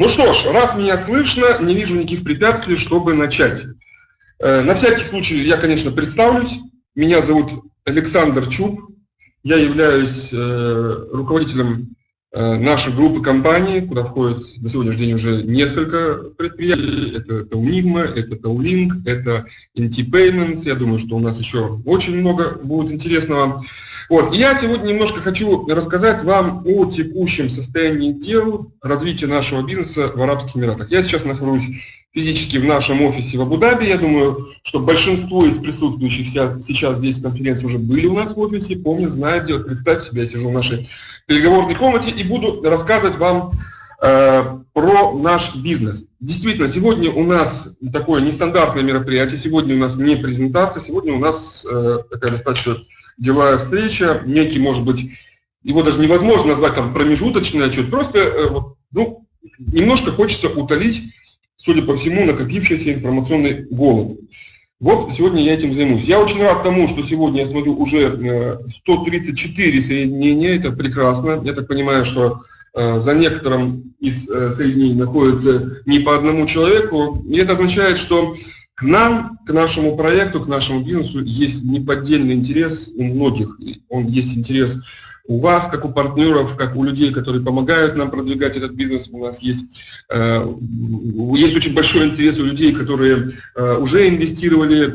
Ну что ж, раз меня слышно, не вижу никаких препятствий, чтобы начать. Э, на всякий случай я, конечно, представлюсь. Меня зовут Александр Чуб. Я являюсь э, руководителем э, нашей группы компаний, куда входит на сегодняшний день уже несколько предприятий. Это Taunigma, это Taulink, это NT Payments. Я думаю, что у нас еще очень много будет интересного. Вот. Я сегодня немножко хочу рассказать вам о текущем состоянии дел развития нашего бизнеса в Арабских Эмиратах. Я сейчас нахожусь физически в нашем офисе в Абу-Даби. Я думаю, что большинство из присутствующих сейчас здесь конференции уже были у нас в офисе, помнят, знают, делают. Представьте себе, я сижу в нашей переговорной комнате и буду рассказывать вам э, про наш бизнес. Действительно, сегодня у нас такое нестандартное мероприятие, сегодня у нас не презентация, сегодня у нас э, такая достаточно деловая встреча, некий, может быть, его даже невозможно назвать там промежуточный отчет, просто э, ну, немножко хочется утолить, судя по всему, накопившийся информационный голод. Вот сегодня я этим займусь. Я очень рад тому, что сегодня я смотрю уже 134 э, соединения, это прекрасно. Я так понимаю, что э, за некоторым из соединений находится не по одному человеку. И это означает, что к нам, к нашему проекту, к нашему бизнесу есть неподдельный интерес у многих. Он есть интерес у вас, как у партнеров, как у людей, которые помогают нам продвигать этот бизнес. У нас есть, э, есть очень большой интерес у людей, которые э, уже инвестировали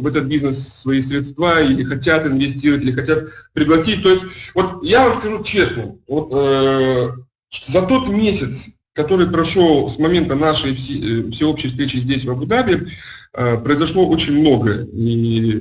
в этот бизнес свои средства или хотят инвестировать, или хотят пригласить. То есть, вот я вам скажу честно, вот, э, за тот месяц, который прошел с момента нашей э, всеобщей встречи здесь, в Абу-Даби, э, произошло очень много. И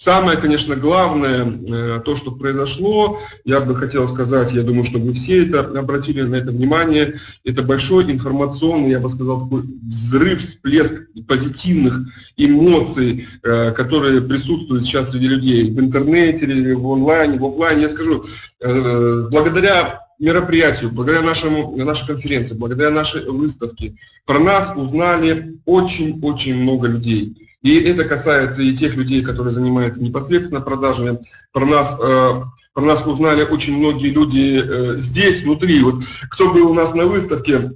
самое, конечно, главное, э, то, что произошло, я бы хотел сказать, я думаю, что вы все это обратили на это внимание, это большой информационный, я бы сказал, такой взрыв, всплеск позитивных эмоций, которые присутствуют сейчас среди людей в интернете, в онлайне, в офлайне. Я скажу, благодаря мероприятию, благодаря нашему, нашей конференции, благодаря нашей выставке, про нас узнали очень-очень много людей. И это касается и тех людей, которые занимаются непосредственно продажами. Про нас, э, про нас узнали очень многие люди э, здесь, внутри. Вот кто был у нас на выставке,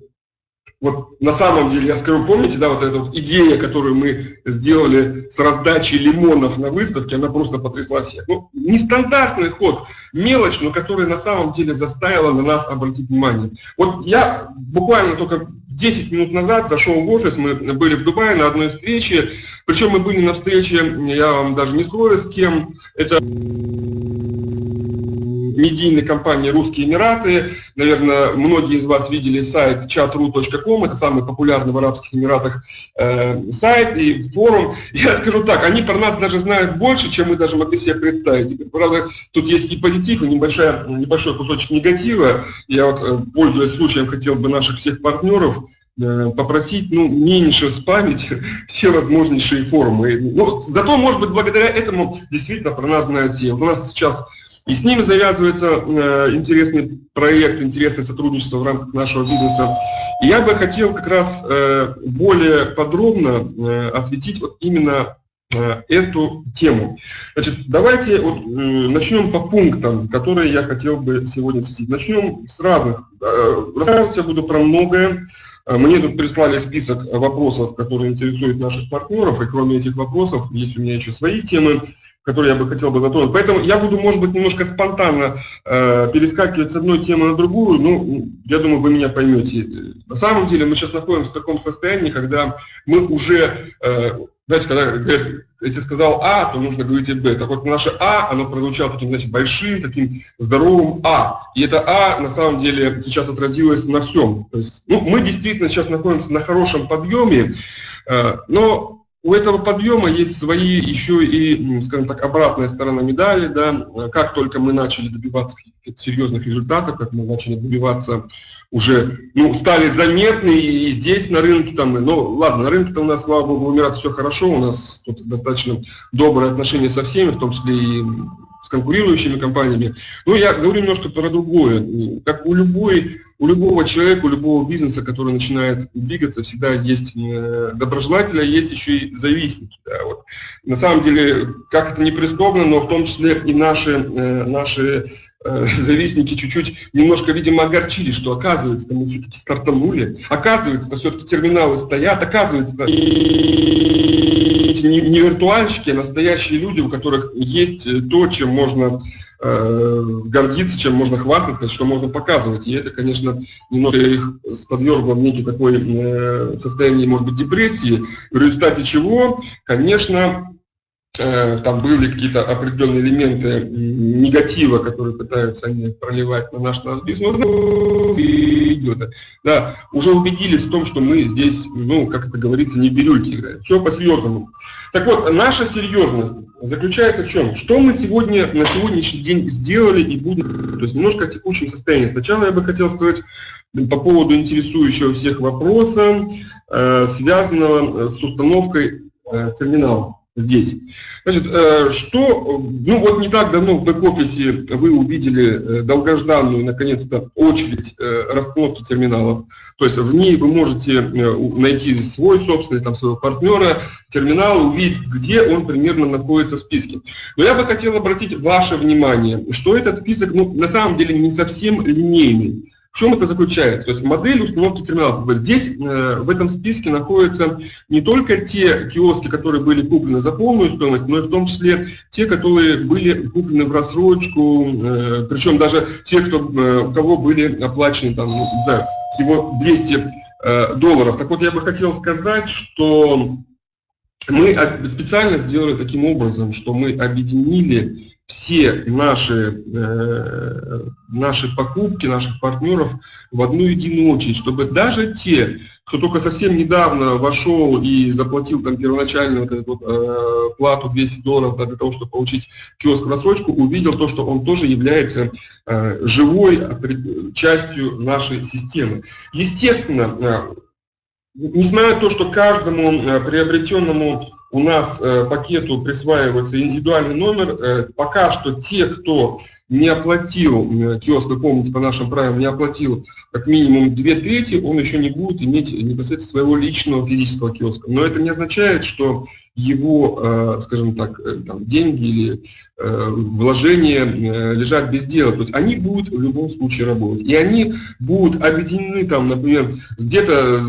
вот на самом деле, я скажу, помните, да, вот эта вот идея, которую мы сделали с раздачей лимонов на выставке, она просто потрясла всех. Ну, нестандартный ход, мелочь, но которая на самом деле заставила на нас обратить внимание. Вот я буквально только 10 минут назад зашел в офис, мы были в Дубае на одной встрече, причем мы были на встрече, я вам даже не скрою с кем, это медийной компании «Русские Эмираты». Наверное, многие из вас видели сайт chatru.com, это самый популярный в Арабских Эмиратах э, сайт и форум. Я скажу так, они про нас даже знают больше, чем мы даже могли себе представить. правда, тут есть и позитив, и небольшая, небольшой кусочек негатива. Я вот, э, пользуясь случаем, хотел бы наших всех партнеров э, попросить ну, меньше спамить все возможнейшие форумы. Ну, зато, может быть, благодаря этому действительно про нас знают все. У нас сейчас и с ними завязывается э, интересный проект, интересное сотрудничество в рамках нашего бизнеса. И я бы хотел как раз э, более подробно э, осветить вот именно э, эту тему. Значит, давайте вот, э, начнем по пунктам, которые я хотел бы сегодня осветить. Начнем с разных. Э, рассказывать я буду про многое. Э, мне тут прислали список вопросов, которые интересуют наших партнеров, и кроме этих вопросов есть у меня еще свои темы который я бы хотел бы затронуть. Поэтому я буду, может быть, немножко спонтанно э, перескакивать с одной темы на другую, ну, я думаю, вы меня поймете. На самом деле мы сейчас находимся в таком состоянии, когда мы уже, э, знаете, когда говорят, если сказал А, то нужно говорить и Б. Так вот, наше А, оно прозвучало таким, знаете, большим, таким здоровым А. И это А, на самом деле, сейчас отразилось на всем. То есть, ну, мы действительно сейчас находимся на хорошем подъеме, э, но у этого подъема есть свои еще и, скажем так, обратная сторона медали, да, как только мы начали добиваться серьезных результатов, как мы начали добиваться уже, ну, стали заметны и здесь на рынке, там, ну, ладно, на рынке-то у нас, слава богу, у Эмират все хорошо, у нас тут достаточно добрые отношения со всеми, в том числе и с конкурирующими компаниями. Но я говорю немножко про другое. Как у любой у любого человека, у любого бизнеса, который начинает двигаться, всегда есть э, доброжелатели, а есть еще и завистники. Да, вот. На самом деле, как это не прискорбно, но в том числе и наши, э, наши э, завистники чуть-чуть немножко, видимо, огорчили, что оказывается, мы все-таки стартанули, оказывается, все-таки терминалы стоят, оказывается, не, не виртуальщики, а настоящие люди, у которых есть то, чем можно гордиться, чем можно хвастаться, что можно показывать. И это, конечно, немного их подвергло в некий такой э, состояние, может быть, депрессии, в результате чего, конечно, Э, там были какие-то определенные элементы негатива, которые пытаются они проливать на наш бизнес, идет. Да, уже убедились в том, что мы здесь, ну, как это говорится, не бирюльки играем. Все по-серьезному. Так вот, наша серьезность заключается в чем? Что мы сегодня, на сегодняшний день сделали и будем, то есть немножко о текущем состоянии. Сначала я бы хотел сказать по поводу интересующего всех вопроса, э, связанного с установкой э, терминала здесь. Значит, э, что, ну вот не так давно в бэк-офисе вы увидели э, долгожданную, наконец-то, очередь э, расстановки терминалов. То есть в ней вы можете найти свой собственный, там, своего партнера, терминал, увидеть, где он примерно находится в списке. Но я бы хотел обратить ваше внимание, что этот список, ну, на самом деле не совсем линейный. В чем это заключается? То есть модель установки терминалов. Здесь, э, в этом списке, находятся не только те киоски, которые были куплены за полную стоимость, но и в том числе те, которые были куплены в рассрочку, э, причем даже те, кто, э, у кого были оплачены, там, ну, не знаю, всего 200 долларов. Так вот, я бы хотел сказать, что мы специально сделали таким образом, что мы объединили все наши, э, наши покупки наших партнеров в одну единую очередь, чтобы даже те, кто только совсем недавно вошел и заплатил там первоначально вот эту э, плату 200 долларов да, для того, чтобы получить киоск в рассрочку, увидел то, что он тоже является э, живой частью нашей системы. Естественно, э, несмотря на то, что каждому э, приобретенному у нас э, пакету присваивается индивидуальный номер. Э, пока что те, кто не оплатил, э, киоск, вы помните, по нашим правилам, не оплатил как минимум две трети, он еще не будет иметь непосредственно своего личного физического киоска. Но это не означает, что его, скажем так, там, деньги или вложения лежат без дела. То есть они будут в любом случае работать. И они будут объединены, там, например, где-то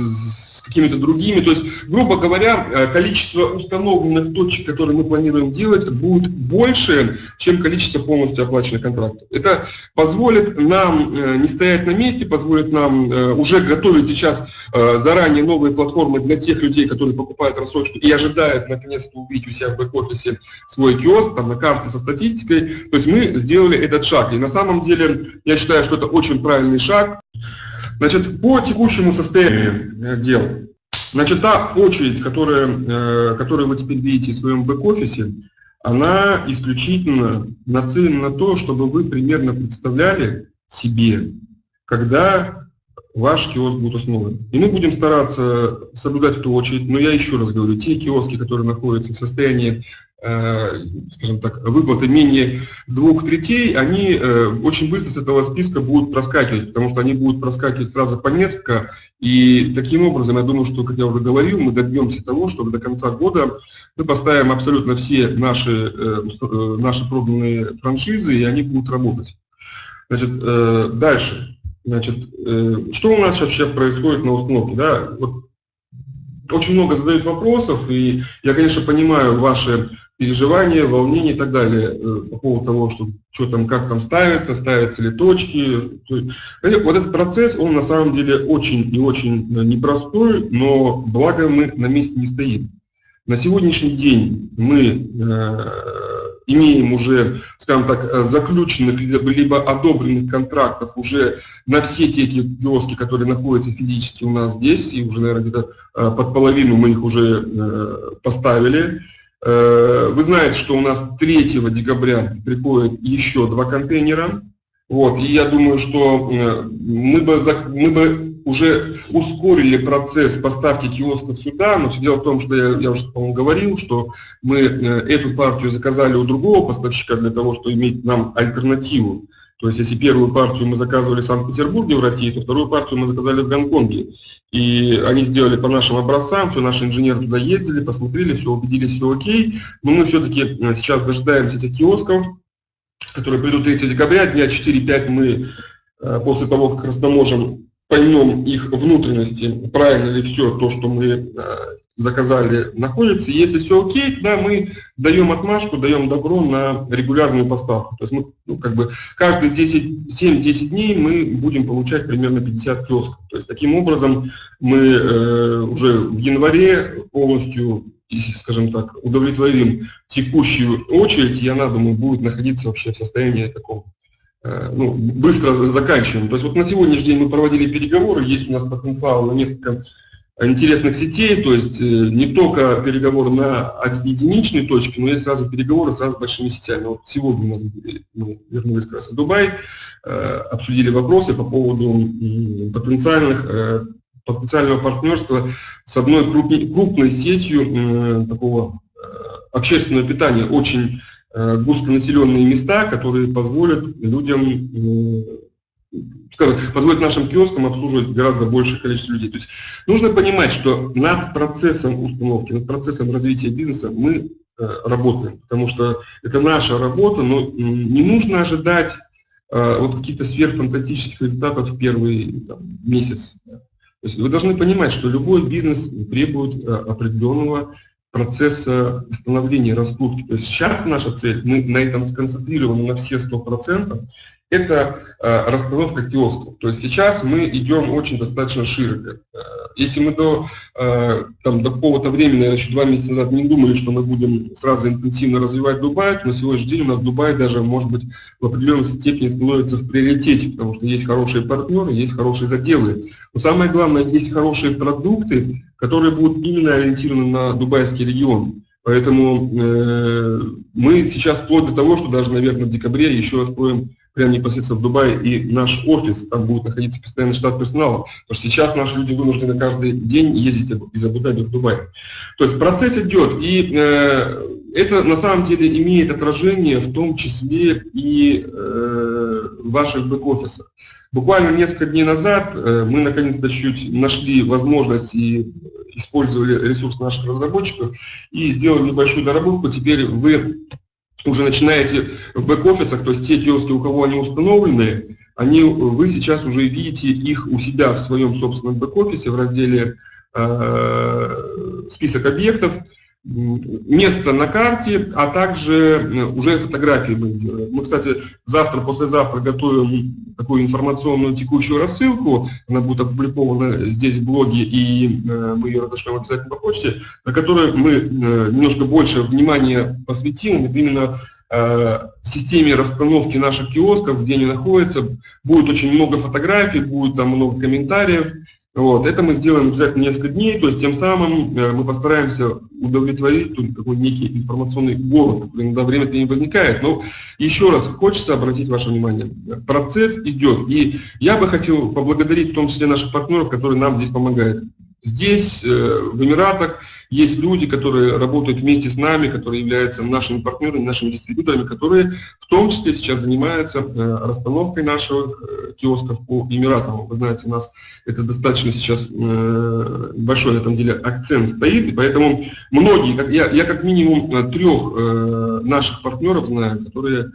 какими-то другими. То есть, грубо говоря, э, количество установленных точек, которые мы планируем делать, будет больше, чем количество полностью оплаченных контрактов. Это позволит нам э, не стоять на месте, позволит нам э, уже готовить сейчас заранее новые платформы для тех людей, которые покупают рассрочку и ожидают наконец-то увидеть у себя в бэк-офисе свой киоск, там на карте со статистикой. То есть мы сделали этот шаг. И на самом деле я считаю, что это очень правильный шаг. Значит, по текущему состоянию дел, значит, та очередь, которая, э, которую вы теперь видите в своем бэк-офисе, она исключительно нацелена на то, чтобы вы примерно представляли себе, когда ваш киоск будет основан. И мы будем стараться соблюдать эту очередь, но я еще раз говорю, те киоски, которые находятся в состоянии скажем так, выплаты менее двух третей, они э, очень быстро с этого списка будут проскакивать, потому что они будут проскакивать сразу по несколько, и таким образом, я думаю, что, как я уже говорил, мы добьемся того, чтобы до конца года мы поставим абсолютно все наши, э, наши пробные франшизы, и они будут работать. Значит, дальше. Значит, что у нас вообще происходит на установке? Да? Очень много задают вопросов, и я, конечно, понимаю ваши переживания, волнения и так далее э, по поводу того, что, что там, как там ставится, ставятся ли точки. Вот этот процесс, он на самом деле очень и очень э, непростой, но благо мы на месте не стоим. На сегодняшний день мы э, имеем уже, скажем так, э, заключенных либо, либо одобренных контрактов уже на все те киоски, которые находятся физически у нас здесь, и уже, наверное, где-то под половину мы их уже э, поставили. Э, вы знаете, что у нас 3 декабря приходит еще два контейнера. Вот, и я думаю, что э, мы бы, мы бы уже ускорили процесс поставки киосков сюда, но все дело в том, что я, я уже, по-моему, говорил, что мы э, эту партию заказали у другого поставщика для того, чтобы иметь нам альтернативу. То есть, если первую партию мы заказывали в Санкт-Петербурге в России, то вторую партию мы заказали в Гонконге. И они сделали по нашим образцам, все наши инженеры туда ездили, посмотрели, все убедились, все окей. Но мы все-таки э, сейчас дожидаемся этих киосков, которые придут 3 декабря, дня 4-5 мы после того, как растаможим, поймем их внутренности, правильно ли все то, что мы заказали, находится. Если все окей, тогда мы даем отмашку, даем добро на регулярную поставку. То есть мы, ну, как бы каждые 7-10 дней мы будем получать примерно 50 киосков. То есть таким образом мы э, уже в январе полностью, скажем так, удовлетворим текущую очередь, и она, думаю, будет находиться вообще в состоянии таком э, ну, быстро заканчиваем. То есть вот на сегодняшний день мы проводили переговоры, есть у нас потенциал на несколько интересных сетей, то есть э, не только переговоры на единичной точке, но есть сразу переговоры сразу с большими сетями. Вот сегодня у нас мы вернулись как раз в Дубай, э, обсудили вопросы по поводу потенциальных, э, потенциального партнерства с одной крупной, крупной сетью такого общественного питания, очень густонаселенные места, которые позволят людям скажем, позволит нашим киоскам обслуживать гораздо большее количество людей. То есть нужно понимать, что над процессом установки, над процессом развития бизнеса мы э, работаем, потому что это наша работа, но не нужно ожидать э, вот каких-то сверхфантастических результатов в первый там, месяц. То есть вы должны понимать, что любой бизнес требует э, определенного процесса становления раскрутки. То есть сейчас наша цель, мы на этом сконцентрированы на все 100%, это э, расстановка киосков. То есть сейчас мы идем очень достаточно широко. Э, если мы до, э, там, до какого-то времени, еще два месяца назад, не думали, что мы будем сразу интенсивно развивать Дубай, то на сегодняшний день у нас Дубай даже, может быть, в определенной степени становится в приоритете, потому что есть хорошие партнеры, есть хорошие заделы. Но самое главное, есть хорошие продукты, которые будут именно ориентированы на дубайский регион. Поэтому э, мы сейчас вплоть до того, что даже, наверное, в декабре еще откроем прямо непосредственно в Дубае, и наш офис, там будет находиться постоянный штат персонала, потому что сейчас наши люди вынуждены каждый день ездить из Абу-Даби в Дубай. То есть процесс идет, и э, это на самом деле имеет отражение в том числе и э, ваших бэк-офисах. Буквально несколько дней назад э, мы наконец-то чуть нашли возможность и использовали ресурс наших разработчиков и сделали небольшую доработку. Теперь вы уже начинаете в бэк-офисах, то есть те киоски, у кого они установлены, они, вы сейчас уже видите их у себя в своем собственном бэк-офисе в разделе э, «Список объектов», место на карте, а также э, уже фотографии мы сделаем. Мы, кстати, завтра, послезавтра готовим такую информационную текущую рассылку, она будет опубликована здесь в блоге, и э, мы ее разошлем обязательно по почте, на которой мы э, немножко больше внимания посвятим именно системе расстановки наших киосков, где они находятся. Будет очень много фотографий, будет там много комментариев, вот, это мы сделаем обязательно несколько дней, то есть тем самым э, мы постараемся удовлетворить тут такой некий информационный голод, который иногда время не возникает. Но еще раз хочется обратить ваше внимание, процесс идет. И я бы хотел поблагодарить в том числе наших партнеров, которые нам здесь помогают. Здесь, э, в Эмиратах, есть люди, которые работают вместе с нами, которые являются нашими партнерами, нашими дистрибьюторами, которые в том числе сейчас занимаются э, расстановкой наших э, киосков по Эмиратам. Вы знаете, у нас это достаточно сейчас большой на этом деле акцент стоит, и поэтому многие, я, я как минимум трех наших партнеров знаю, которые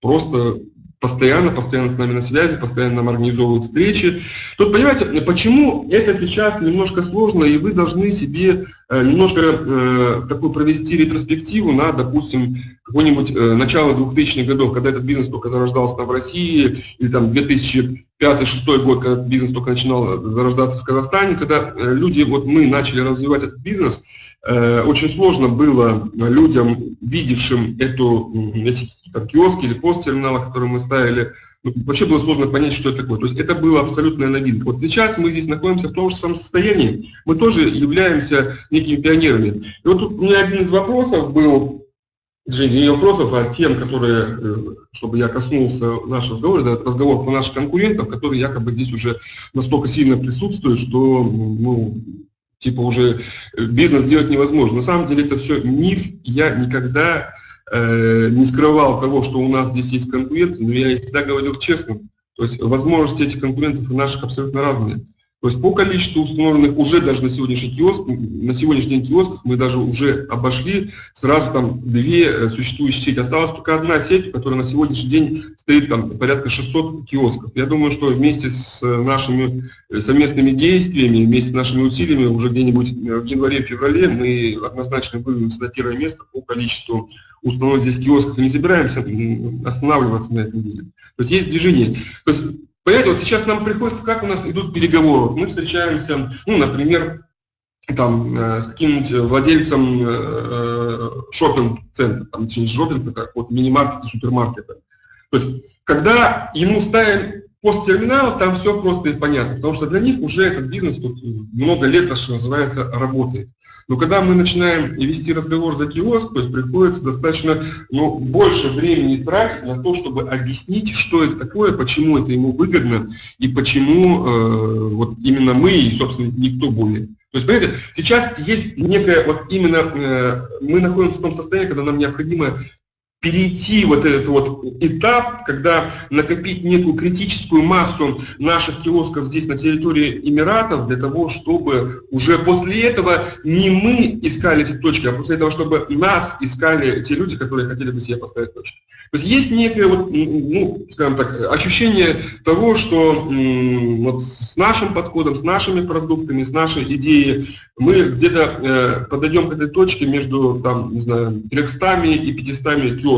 просто постоянно, постоянно с нами на связи, постоянно нам организовывают встречи. Тут, понимаете, почему это сейчас немножко сложно, и вы должны себе э, немножко э, такую провести ретроспективу на, допустим, какое-нибудь э, начало 2000-х годов, когда этот бизнес только зарождался там в России, или там 2005-2006 год, когда бизнес только начинал зарождаться в Казахстане, когда э, люди, вот мы начали развивать этот бизнес, Э, очень сложно было людям, видевшим эту, эти там, киоски или посттерминалы, которые мы ставили, ну, вообще было сложно понять, что это такое. То есть это было абсолютная новинка. Вот сейчас мы здесь находимся в том же самом состоянии, мы тоже являемся некими пионерами. И вот тут у меня один из вопросов был, не вопросов, а тем, которые, э, чтобы я коснулся нашего разговора, это разговор по наших конкурентов, которые якобы здесь уже настолько сильно присутствуют, что ну, типа уже э, бизнес делать невозможно. На самом деле это все миф. Я никогда э, не скрывал того, что у нас здесь есть конкуренты, но я всегда говорил честно. То есть возможности этих конкурентов у наших абсолютно разные. То есть по количеству установленных уже даже на сегодняшний киоск, на сегодняшний день киосков мы даже уже обошли сразу там две э, существующие сети. Осталась только одна сеть, которая на сегодняшний день стоит там порядка 600 киосков. Я думаю, что вместе с э, нашими э, совместными действиями, вместе с нашими усилиями уже где-нибудь в январе-феврале мы однозначно выйдем на первое место по количеству установленных здесь киосков и не собираемся останавливаться на этом деле. То есть есть движение. То есть Понимаете, вот сейчас нам приходится, как у нас идут переговоры. Мы встречаемся, ну, например, там, э, с каким-нибудь владельцем э, э шопинг-центра, там, не шопинг, как вот мини-маркета, супермаркета. То есть, когда ему ставим посттерминал, там все просто и понятно, потому что для них уже этот бизнес тут много лет, что называется, работает. Но когда мы начинаем вести разговор за киоск, то есть приходится достаточно ну, больше времени тратить на то, чтобы объяснить, что это такое, почему это ему выгодно и почему э, вот именно мы и, собственно, никто более. То есть, понимаете, сейчас есть некая, вот именно э, мы находимся в том состоянии, когда нам необходимо перейти вот этот вот этап, когда накопить некую критическую массу наших киосков здесь на территории Эмиратов, для того, чтобы уже после этого не мы искали эти точки, а после этого, чтобы нас искали те люди, которые хотели бы себе поставить точки. То есть есть некое, вот, ну, скажем так, ощущение того, что вот с нашим подходом, с нашими продуктами, с нашей идеей мы где-то э, подойдем к этой точке между, там, не знаю, 300 и 500 киосков.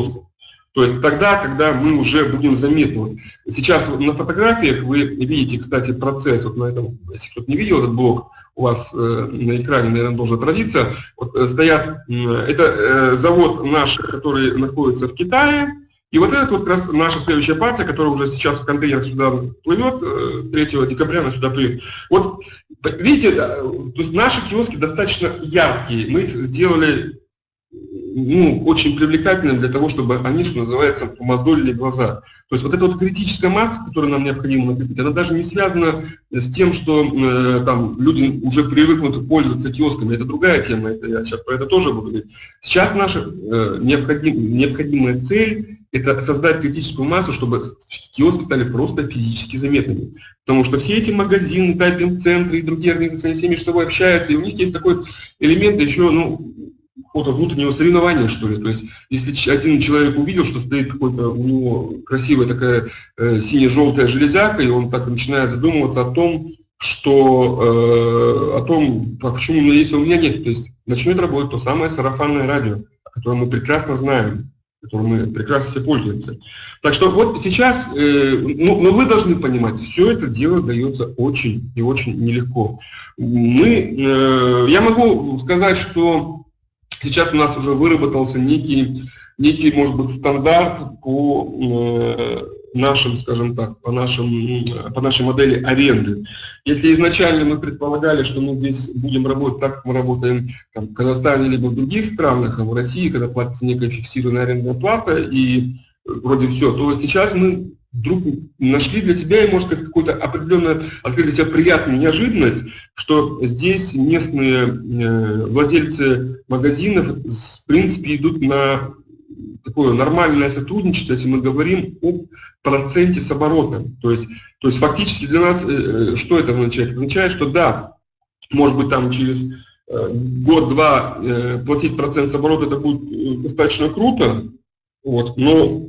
То есть тогда, когда мы уже будем заметны. Сейчас на фотографиях вы видите, кстати, процесс, вот на этом, если кто-то не видел этот блок, у вас э, на экране, наверное, должен отразиться, вот, э, стоят, э, это э, завод наш, который находится в Китае, и вот это вот как раз наша следующая партия, которая уже сейчас в контейнерах сюда плывет, 3 э, декабря она сюда плывет. Вот видите, то есть наши киоски достаточно яркие, мы их сделали ну, очень привлекательным для того, чтобы они, что называется, помоздолили глаза. То есть вот эта вот критическая масса, которую нам необходимо накопить, она даже не связана с тем, что э, там люди уже привыкнут пользоваться киосками. Это другая тема, это я сейчас про это тоже буду говорить. Сейчас наша э, необходим, необходимая цель – это создать критическую массу, чтобы киоски стали просто физически заметными. Потому что все эти магазины, тайпинг-центры и другие организации, все между собой общаются, и у них есть такой элемент еще, ну, какого-то внутреннего соревнования, что ли. То есть, если один человек увидел, что стоит какой-то у него красивая такая э, сине-желтая железяка, и он так начинает задумываться о том, что э, о том, а почему у меня есть, а у меня нет. То есть начнет работать то самое сарафанное радио, о котором мы прекрасно знаем, которым мы прекрасно все пользуемся. Так что вот сейчас, э, ну, но вы должны понимать, все это дело дается очень и очень нелегко. Мы, э, я могу сказать, что Сейчас у нас уже выработался некий, некий может быть, стандарт по э, нашим, скажем так, по, нашим, по нашей модели аренды. Если изначально мы предполагали, что мы здесь будем работать так, как мы работаем там, в Казахстане либо в других странах, а в России, когда платится некая фиксированная арендная плата и вроде все, то сейчас мы вдруг нашли для себя, и, может сказать, какую-то определенную, открыли для себя приятную неожиданность, что здесь местные э, владельцы магазинов, в принципе, идут на такое нормальное сотрудничество, если мы говорим о проценте с оборотом. То есть, то есть фактически для нас, э, э, что это означает? Это означает, что да, может быть там через год-два платить процент с оборота это будет достаточно круто, вот, но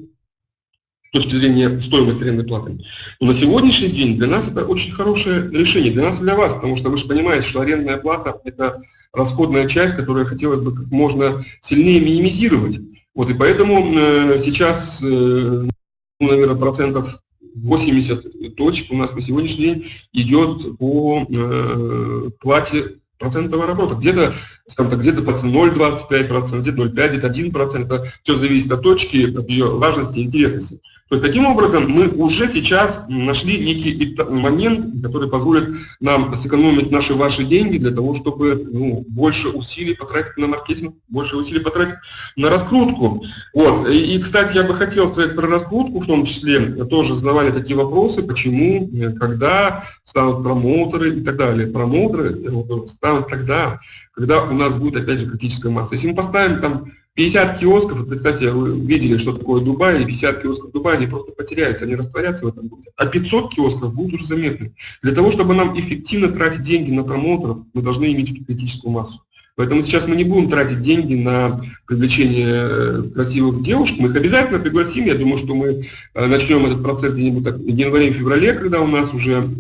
точки зрения стоимости арендной платы. Но на сегодняшний день для нас это очень хорошее решение, для нас и для вас, потому что вы же понимаете, что арендная плата – это расходная часть, которую хотелось бы как можно сильнее минимизировать. Вот, и поэтому э, сейчас, э, ну, наверное, процентов 80 точек у нас на сегодняшний день идет по э, плате процентного работа. Где-то, скажем так, где-то 0,25%, где-то 0,5%, где-то 1%. Это все зависит от точки, от ее важности и интересности. То есть таким образом мы уже сейчас нашли некий момент, который позволит нам сэкономить наши ваши деньги для того, чтобы ну, больше усилий потратить на маркетинг, больше усилий потратить на раскрутку. Вот. И, кстати, я бы хотел сказать про раскрутку, в том числе тоже задавали такие вопросы, почему, когда станут промоутеры и так далее. Промоутеры станут тогда, когда у нас будет опять же критическая масса. Если мы поставим там 50 киосков, представьте, вы видели, что такое Дубай, и 50 киосков Дубая, они просто потеряются, они растворятся в этом городе. А 500 киосков будут уже заметны. Для того, чтобы нам эффективно тратить деньги на промоутеров, мы должны иметь критическую массу. Поэтому сейчас мы не будем тратить деньги на привлечение э, красивых девушек. Мы их обязательно пригласим. Я думаю, что мы э, начнем этот процесс где-нибудь в январе-феврале, когда у нас уже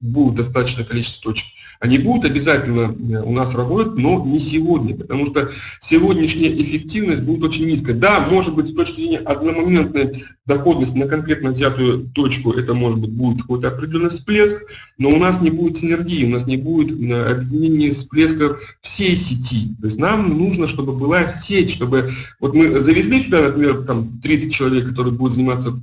будет достаточное количество точек. Они будут обязательно э, у нас работать, но не сегодня, потому что сегодняшняя эффективность будет очень низкая. Да, может быть, с точки зрения одномоментной доходности на конкретно взятую точку, это может быть будет какой-то определенный всплеск, но у нас не будет синергии, у нас не будет э, объединения всплеска всей сети. То есть нам нужно, чтобы была сеть, чтобы... Вот мы завезли сюда, например, там 30 человек, которые будут заниматься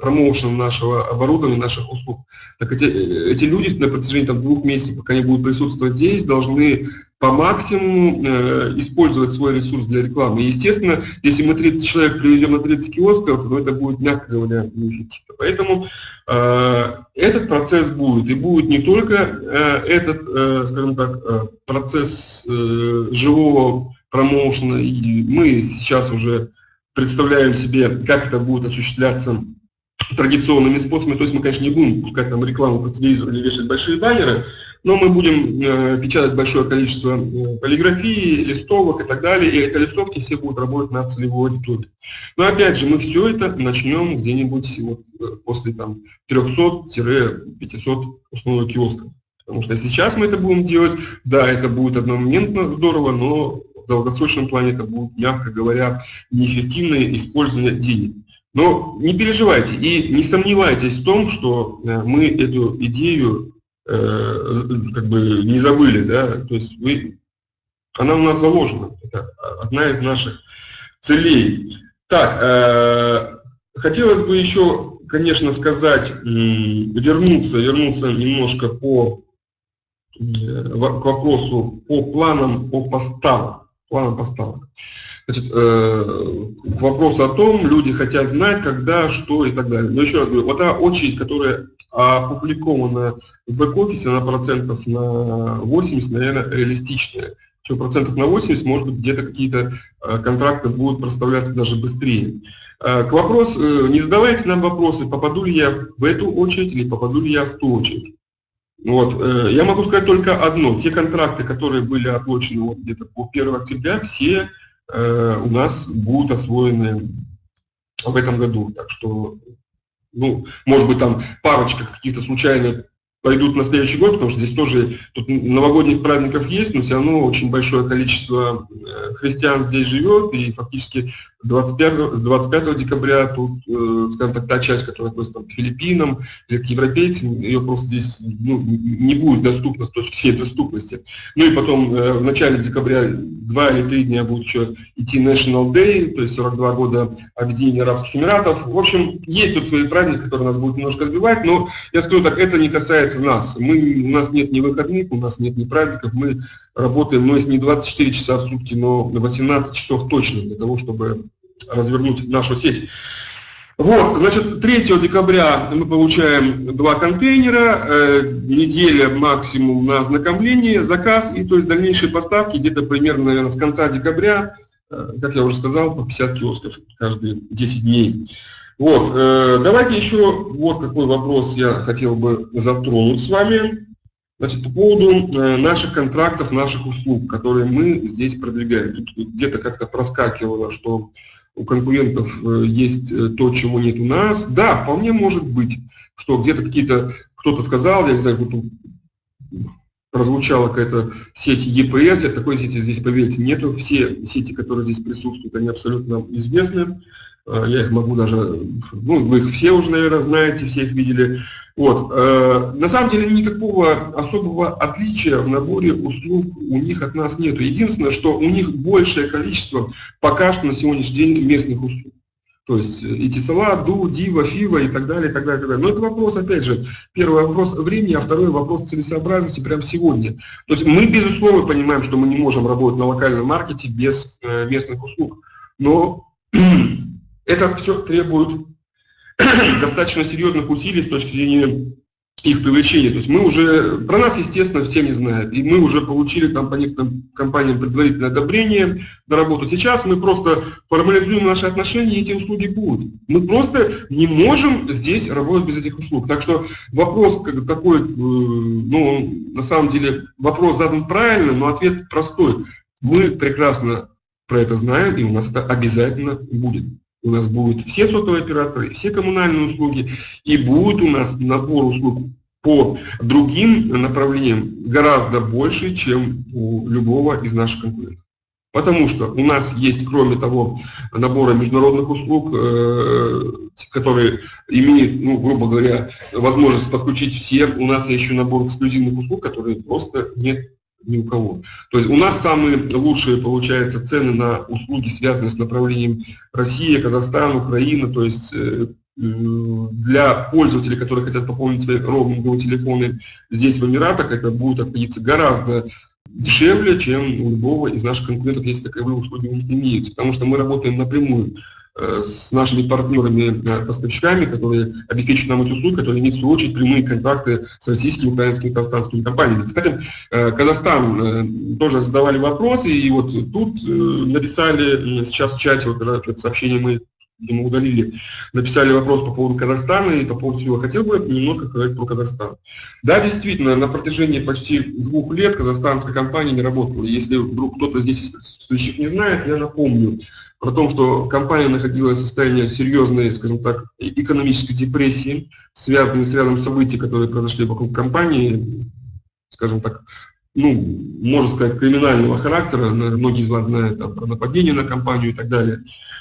промоушен нашего оборудования, наших услуг. Так эти, эти люди на протяжении там, двух месяцев, пока они будут присутствовать здесь, должны по максимуму э, использовать свой ресурс для рекламы. И, естественно, если мы 30 человек приведем на 30 киосков, то это будет, мягко говоря, неэффективно. Поэтому э, этот процесс будет. И будет не только э, этот, э, скажем так, э, процесс э, живого промоушена, и мы сейчас уже представляем себе, как это будет осуществляться традиционными способами. То есть мы, конечно, не будем пускать там рекламу по телевизору или вешать большие баннеры, но мы будем э, печатать большое количество э, полиграфии, листовок и так далее, и эти листовки все будут работать на целевой аудитории. Но опять же, мы все это начнем где-нибудь вот, э, после там 300-500 основных киосков. Потому что сейчас мы это будем делать, да, это будет одномоментно здорово, но в долгосрочном плане это будет, мягко говоря, неэффективное использование денег. Но не переживайте и не сомневайтесь в том, что э, мы эту идею э, как бы не забыли, да, то есть вы, она у нас заложена, это одна из наших целей. Так, э, хотелось бы еще, конечно, сказать, вернуться, вернуться немножко по, к вопросу по планам по поставкам. Планам поставок. Значит, э, к о том, люди хотят знать, когда, что и так далее. Но еще раз говорю, вот та очередь, которая опубликована в бэк-офисе, она процентов на 80, наверное, реалистичная. Причем процентов на 80, может быть, где-то какие-то э, контракты будут проставляться даже быстрее. Э, к вопросу, не задавайте нам вопросы, попаду ли я в эту очередь или попаду ли я в ту очередь. Вот. Я могу сказать только одно. Те контракты, которые были оплачены вот где-то по 1 октября, все Э, у нас будут освоены в этом году. Так что, ну, может быть, там парочка каких-то случайных пойдут на следующий год, потому что здесь тоже тут новогодних праздников есть, но все равно очень большое количество э, христиан здесь живет, и фактически 25, с 25 декабря тут, э, скажем так, та часть, которая относится там, к Филиппинам или к европейцам, ее просто здесь ну, не будет доступна с точки зрения доступности. Ну и потом э, в начале декабря два или три дня будет еще идти National Day, то есть 42 года объединения Арабских Эмиратов. В общем, есть тут свои праздники, которые нас будут немножко сбивать, но я скажу так, это не касается нас. Мы, у нас нет ни выходных, у нас нет ни праздников, мы работаем, ну, если не 24 часа в сутки, но 18 часов точно для того, чтобы развернуть нашу сеть. Вот, значит, 3 декабря мы получаем два контейнера, э, неделя максимум на ознакомление, заказ, и то есть дальнейшие поставки где-то примерно, наверное, с конца декабря, э, как я уже сказал, по 50 киосков каждые 10 дней. Вот, э, давайте еще вот какой вопрос я хотел бы затронуть с вами. Значит, по поводу э, наших контрактов, наших услуг, которые мы здесь продвигаем. Тут где-то как-то проскакивало, что у конкурентов э, есть э, то, чего нет у нас. Да, вполне может быть, что где-то какие-то, кто-то сказал, я не знаю, вот прозвучала какая-то сеть EPS, я такой сети здесь, поверьте, нету. Все сети, которые здесь присутствуют, они абсолютно известны. Э, я их могу даже, ну, вы их все уже, наверное, знаете, все их видели. Вот. Э, на самом деле никакого особого отличия в наборе услуг у них от нас нет. Единственное, что у них большее количество пока что на сегодняшний день местных услуг. То есть и Тесала, Ду, Дива, Фива и так далее, и так далее, и так далее. Но это вопрос, опять же, первый вопрос времени, а второй вопрос целесообразности прямо сегодня. То есть мы, безусловно, понимаем, что мы не можем работать на локальном маркете без э, местных услуг. Но это все требует достаточно серьезных усилий с точки зрения их привлечение. То есть мы уже, про нас, естественно, все не знают. И мы уже получили там по некоторым компаниям предварительное одобрение на работу. Сейчас мы просто формализуем наши отношения, и эти услуги будут. Мы просто не можем здесь работать без этих услуг. Так что вопрос как такой, э, ну, на самом деле, вопрос задан правильно, но ответ простой. Мы прекрасно про это знаем, и у нас это обязательно будет. У нас будут все сотовые операторы, все коммунальные услуги, и будет у нас набор услуг по другим направлениям гораздо больше, чем у любого из наших конкурентов. Потому что у нас есть, кроме того, набора международных услуг, э, которые имеют, ну, грубо говоря, возможность подключить все, у нас еще набор эксклюзивных услуг, которые просто нет ни у кого. То есть у нас самые лучшие, получается, цены на услуги, связанные с направлением Россия, Казахстан, Украина, то есть э, для пользователей, которые хотят пополнить свои роуминговые телефоны здесь, в Эмиратах, это будет обходиться гораздо дешевле, чем у любого из наших конкурентов, если таковые услуги имеются. Потому что мы работаем напрямую с нашими партнерами-поставщиками, которые обеспечивают нам эти услуги, которые имеют в свою очередь прямые контакты с российскими, украинскими, казахстанскими компаниями. Кстати, э, Казахстан э, тоже задавали вопросы, и вот тут написали сейчас в чате, вот когда это сообщение мы мы удалили, написали вопрос по поводу Казахстана и по поводу всего. Хотел бы немножко сказать про Казахстан. Да, действительно, на протяжении почти двух лет казахстанская компания не работала. Если вдруг кто-то здесь не знает, я напомню про то, что компания находилась в состоянии серьезной, скажем так, экономической депрессии, связанной с рядом событий, которые произошли вокруг компании, скажем так, ну, можно сказать, криминального характера, многие из вас знают там, про нападение на компанию и так далее,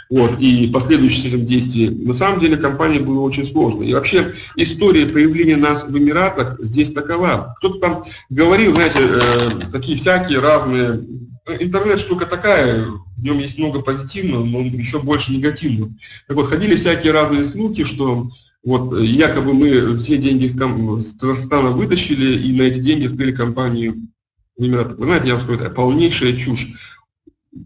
вот, и последующие этим действия. На самом деле компания была очень сложной. И вообще история появления нас в Эмиратах здесь такова. Кто-то там говорил, знаете, э, такие всякие разные интернет штука такая, в нем есть много позитивного, но еще больше негативного. Так вот, ходили всякие разные слухи, что вот якобы мы все деньги из, Казахстана вытащили и на эти деньги открыли компанию в Эмиратах. Вы знаете, я вам скажу, это полнейшая чушь.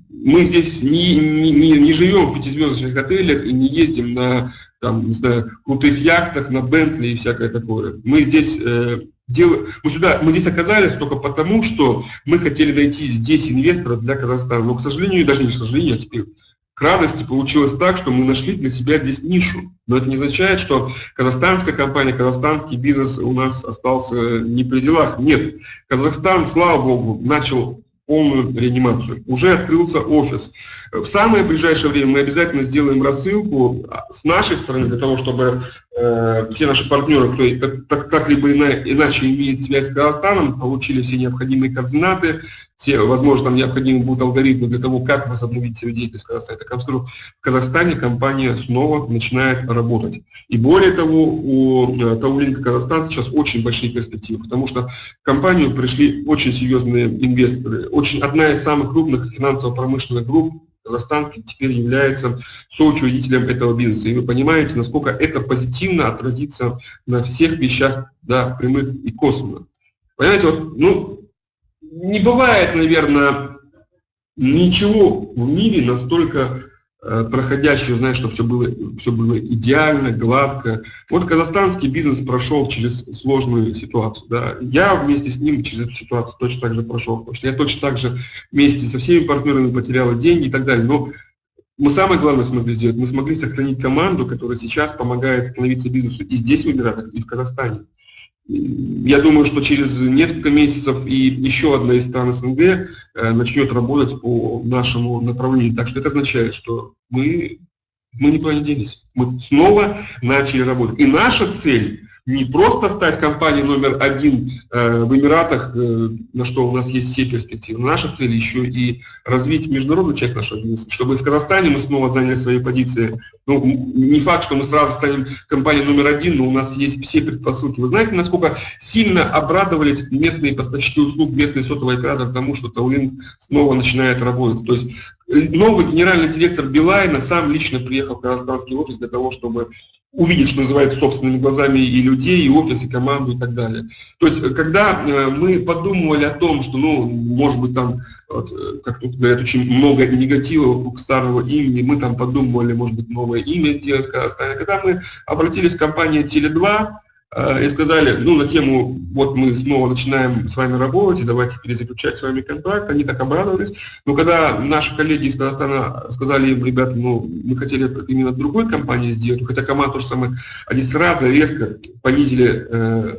Мы здесь не, не, не, не живем в пятизвездочных отелях и не ездим на там, не знаю, крутых яхтах, на Бентли и всякое такое. Мы здесь э, Дел... Мы, сюда, мы здесь оказались только потому, что мы хотели найти здесь инвестора для Казахстана. Но, к сожалению, даже не к сожалению, а теперь к радости получилось так, что мы нашли для себя здесь нишу. Но это не означает, что казахстанская компания, казахстанский бизнес у нас остался не при делах. Нет. Казахстан, слава богу, начал полную реанимацию. Уже открылся офис. В самое ближайшее время мы обязательно сделаем рассылку с нашей стороны, для того, чтобы э, все наши партнеры, кто так, так, так либо иначе имеет связь с Казахстаном, получили все необходимые координаты, все, возможно, там необходимы будут алгоритмы для того, как возобновить свою деятельность в Казахстане. Так в Казахстане компания снова начинает работать. И более того, у э, Таулинка Казахстан сейчас очень большие перспективы, потому что в компанию пришли очень серьезные инвесторы. Очень, одна из самых крупных финансово-промышленных групп казахстанский теперь является соучредителем этого бизнеса. И вы понимаете, насколько это позитивно отразится на всех вещах, да, прямых и косвенно. Понимаете, вот, ну, не бывает, наверное, ничего в мире настолько э, проходящего, знаешь, чтобы все было, все было идеально, гладко. Вот казахстанский бизнес прошел через сложную ситуацию. Да. Я вместе с ним через эту ситуацию точно так же прошел, потому что я точно так же вместе со всеми партнерами потерял деньги и так далее. Но мы самое главное смогли сделать, мы смогли сохранить команду, которая сейчас помогает становиться бизнесу и здесь в Эмиратах, и в Казахстане. Я думаю, что через несколько месяцев и еще одна из стран СНГ э, начнет работать по нашему направлению. Так что это означает, что мы, мы не делись. Мы снова начали работать. И наша цель не просто стать компанией номер один э, в Эмиратах, э, на что у нас есть все перспективы. Наша цель еще и развить международную часть нашего бизнеса, чтобы в Казахстане мы снова заняли свои позиции. Ну, не факт, что мы сразу станем компанией номер один, но у нас есть все предпосылки. Вы знаете, насколько сильно обрадовались местные поставщики услуг, местные сотовые операторы тому, что Таулин снова начинает работать. То есть новый генеральный директор Билайна сам лично приехал в казахстанский офис для того, чтобы увидеть, что называется, собственными глазами и людей, и офис, и команду, и так далее. То есть, когда э, мы подумывали о том, что, ну, может быть, там, вот, э, как тут говорят, очень много негатива вокруг старого имени, мы там подумывали, может быть, новое имя сделать. Когда мы обратились к компании Теле2, э, и сказали, ну, на тему, вот мы снова начинаем с вами работать, и давайте перезаключать с вами контракт, они так обрадовались. Но когда наши коллеги из Казахстана сказали им, ребят, ну, мы хотели именно другой компании сделать, хотя команда тоже самое, они сразу резко понизили э,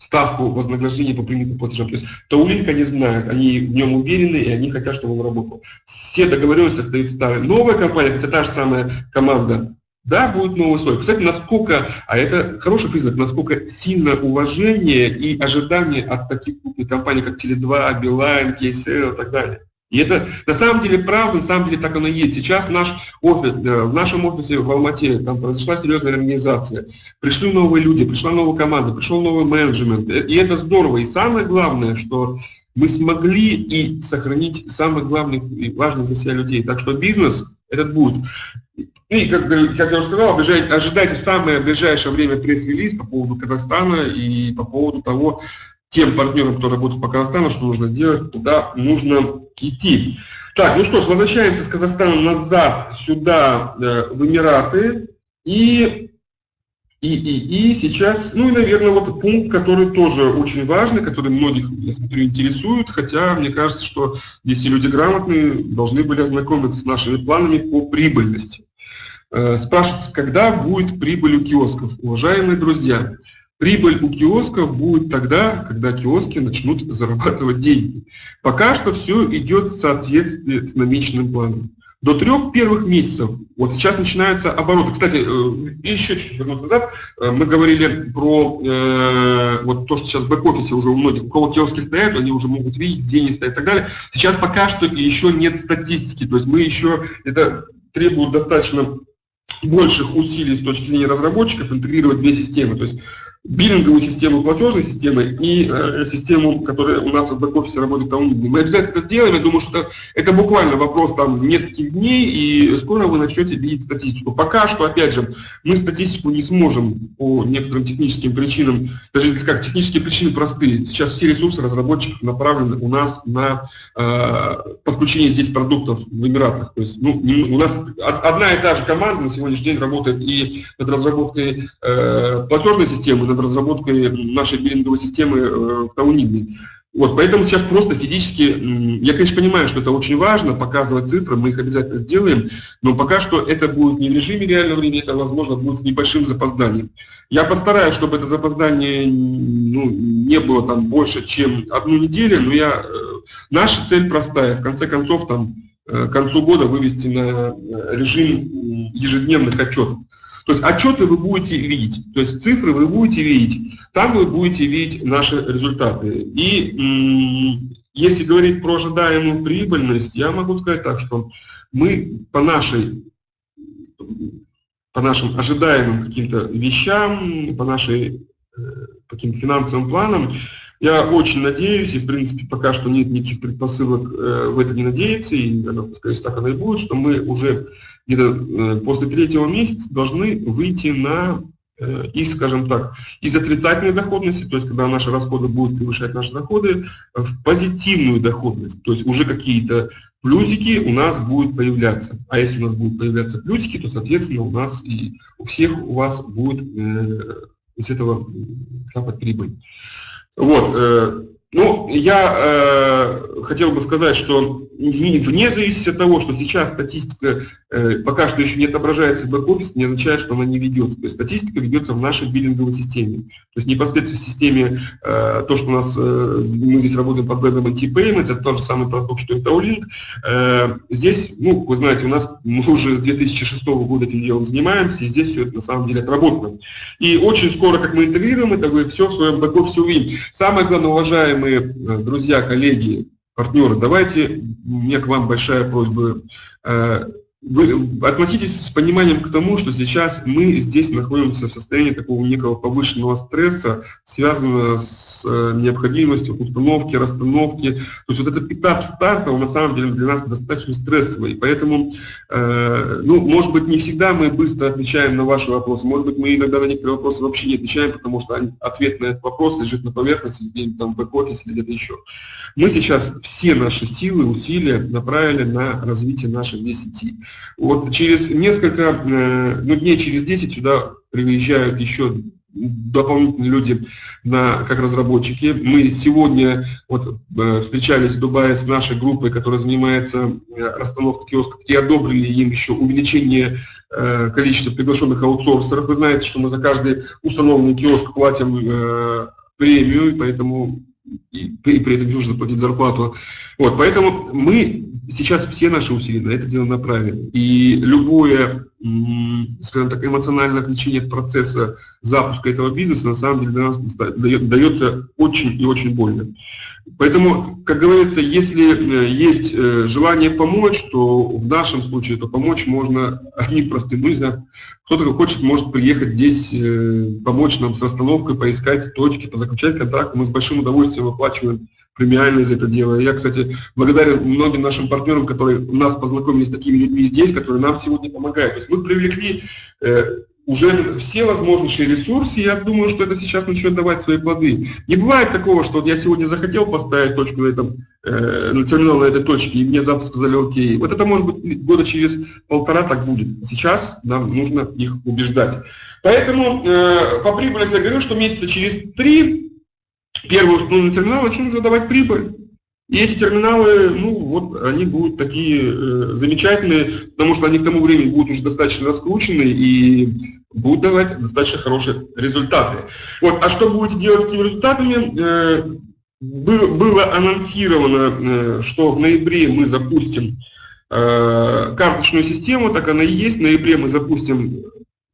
ставку вознаграждения по принятым платежам. То есть Таулинк они знают, они в нем уверены, и они хотят, чтобы он работал. Все договоренности остаются старые. Новая компания, хотя та же самая команда, да, будет новый слой. Кстати, насколько, а это хороший признак, насколько сильно уважение и ожидание от таких крупных компаний, как Теле2, Билайн, KSL и так далее. И это на самом деле правда, на самом деле так оно и есть. Сейчас наш офис, э, в нашем офисе в Алмате там произошла серьезная организация. Пришли новые люди, пришла новая команда, пришел новый менеджмент. Э, и это здорово. И самое главное, что мы смогли и сохранить самых главных и важных для себя людей. Так что бизнес этот будет. И, как, как я уже сказал, ожидайте в самое ближайшее время пресс-релиз по поводу Казахстана и по поводу того, тем партнерам, кто работает по Казахстану, что нужно сделать, туда нужно идти. Так, ну что ж, возвращаемся с Казахстана назад сюда, э, в Эмираты. И, и, и, и сейчас, ну и, наверное, вот пункт, который тоже очень важный, который многих, я смотрю, интересует, хотя мне кажется, что здесь и люди грамотные должны были ознакомиться с нашими планами по прибыльности. Э, спрашивается, когда будет прибыль у киосков? Уважаемые друзья, Прибыль у киосков будет тогда, когда киоски начнут зарабатывать деньги. Пока что все идет в соответствии с намеченным планом. До трех первых месяцев, вот сейчас начинаются обороты. Кстати, э, еще чуть вернуться назад, э, мы говорили про э, вот то, что сейчас в бэк-офисе уже у многих, у кого киоски стоят, они уже могут видеть, деньги стоят и так далее. Сейчас пока что еще нет статистики, то есть мы еще, это требует достаточно больших усилий с точки зрения разработчиков интегрировать две системы. То есть биллинговую систему платежной системы и э, систему, которая у нас в бэк-офисе работает там. Мы обязательно это сделаем. Я думаю, что это, это буквально вопрос там нескольких дней, и скоро вы начнете видеть статистику. Пока что, опять же, мы статистику не сможем по некоторым техническим причинам, даже как технические причины простые. Сейчас все ресурсы разработчиков направлены у нас на э, подключение здесь продуктов в Эмиратах. То есть ну, у нас одна и та же команда на сегодняшний день работает и над разработкой э, платежной системы, над разработкой нашей биллинговой системы э, в Таунибе. Вот, поэтому сейчас просто физически, я, конечно, понимаю, что это очень важно, показывать цифры, мы их обязательно сделаем, но пока что это будет не в режиме реального времени, это, возможно, будет с небольшим запозданием. Я постараюсь, чтобы это запоздание ну, не было там больше, чем одну неделю, но я, э, наша цель простая, в конце концов, там, э, к концу года вывести на режим ежедневных отчетов. То есть отчеты вы будете видеть, то есть цифры вы будете видеть, там вы будете видеть наши результаты. И если говорить про ожидаемую прибыльность, я могу сказать так, что мы по нашей по нашим ожидаемым каким-то вещам, по нашей э, по каким-то финансовым планам, я очень надеюсь, и в принципе пока что нет никаких предпосылок э, в это не надеяться, и, скорее всего, так оно и будет, что мы уже где-то э, после третьего месяца должны выйти на э, из, скажем так, из отрицательной доходности, то есть когда наши расходы будут превышать наши доходы, в позитивную доходность, то есть уже какие-то плюсики у нас будут появляться. А если у нас будут появляться плюсики, то, соответственно, у нас и у всех у вас будет э, из этого капать прибыль. Вот, э, ну, я э, хотел бы сказать, что вне зависимости от того, что сейчас статистика э, пока что еще не отображается в бэк-офисе, не означает, что она не ведется. То есть статистика ведется в нашей биллинговой системе. То есть непосредственно в системе, э, то, что у нас, э, мы здесь работаем под брендом NT-Payments, это тот же самый продукт, что и Taolink. Э, здесь, ну, вы знаете, у нас мы уже с 2006 года этим делом занимаемся, и здесь все это на самом деле отработано. И очень скоро, как мы интегрируем это, вы все в своем бэк-офисе увидим. Самое главное, уважаемые друзья, коллеги, партнеры, давайте, у меня к вам большая просьба, э, вы относитесь с пониманием к тому, что сейчас мы здесь находимся в состоянии такого некого повышенного стресса, связанного с э, необходимостью установки, расстановки. То есть вот этот этап старта, он на самом деле для нас достаточно стрессовый. Поэтому, э, ну, может быть, не всегда мы быстро отвечаем на ваши вопросы, может быть, мы иногда на некоторые вопросы вообще не отвечаем, потому что ответ на этот вопрос лежит на поверхности, где-нибудь там в бэк-офисе или где-то еще. Мы сейчас все наши силы, усилия направили на развитие нашей здесь сети. Вот через несколько, э, ну, дней через 10 сюда приезжают еще дополнительные люди на, как разработчики. Мы сегодня вот, э, встречались в Дубае с нашей группой, которая занимается э, расстановкой киосков, и одобрили им еще увеличение количества приглашенных аутсорсеров. Вы знаете, что мы за каждый установленный киоск платим премию, поэтому и при этом нужно платить зарплату. Вот, поэтому мы сейчас все наши усилия на это дело направили. И любое, скажем так, эмоциональное отвлечение от процесса запуска этого бизнеса на самом деле для нас дается очень и очень больно. Поэтому, как говорится, если э, есть э, желание помочь, то в нашем случае то помочь можно одним простым, знаю, кто-то хочет, может приехать здесь, э, помочь нам с расстановкой, поискать точки, позаключать контракт. Мы с большим удовольствием выплачиваем премиальные за это дело. Я, кстати, благодарен многим нашим партнерам, которые нас познакомили с такими людьми здесь, которые нам сегодня помогают. То есть мы привлекли уже все возможнейшие ресурсы, я думаю, что это сейчас начнет давать свои плоды. Не бывает такого, что вот я сегодня захотел поставить точку на этом, э, на терминал на этой точке, и мне завтра сказали окей. Вот это может быть года через полтора так будет. Сейчас нам нужно их убеждать. Поэтому э, по прибыли я говорю, что месяца через три первый установленный терминал уже давать прибыль. И эти терминалы, ну вот, они будут такие э, замечательные, потому что они к тому времени будут уже достаточно раскручены и будут давать достаточно хорошие результаты. Вот, а что будете делать с этими результатами? Э, было, было анонсировано, э, что в ноябре мы запустим э, карточную систему, так она и есть. В ноябре мы запустим,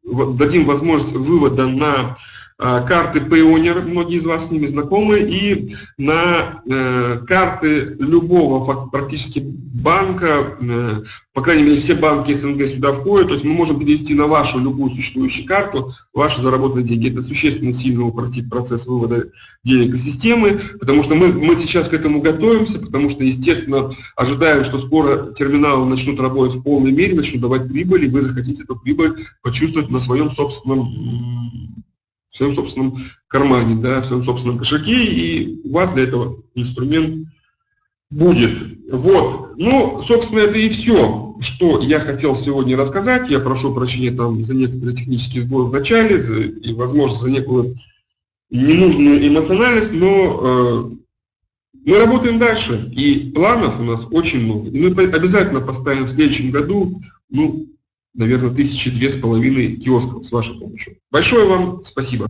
дадим возможность вывода на карты Payoneer, многие из вас с ними знакомы, и на э, карты любого практически банка, э, по крайней мере все банки СНГ сюда входят, то есть мы можем перевести на вашу любую существующую карту ваши заработанные деньги. Это существенно сильно упростит процесс вывода денег из системы, потому что мы, мы сейчас к этому готовимся, потому что, естественно, ожидаем, что скоро терминалы начнут работать в полной мере, начнут давать прибыль, и вы захотите эту прибыль почувствовать на своем собственном своем собственном кармане, да, в своем собственном кошельке, и у вас для этого инструмент будет. Вот. Ну, собственно, это и все, что я хотел сегодня рассказать. Я прошу прощения там за некоторые технические сборы в начале, за, и, возможно, за некую ненужную эмоциональность, но э, мы работаем дальше, и планов у нас очень много. И мы обязательно поставим в следующем году, ну, наверное, тысячи две с половиной киосков с вашей помощью. Большое вам спасибо.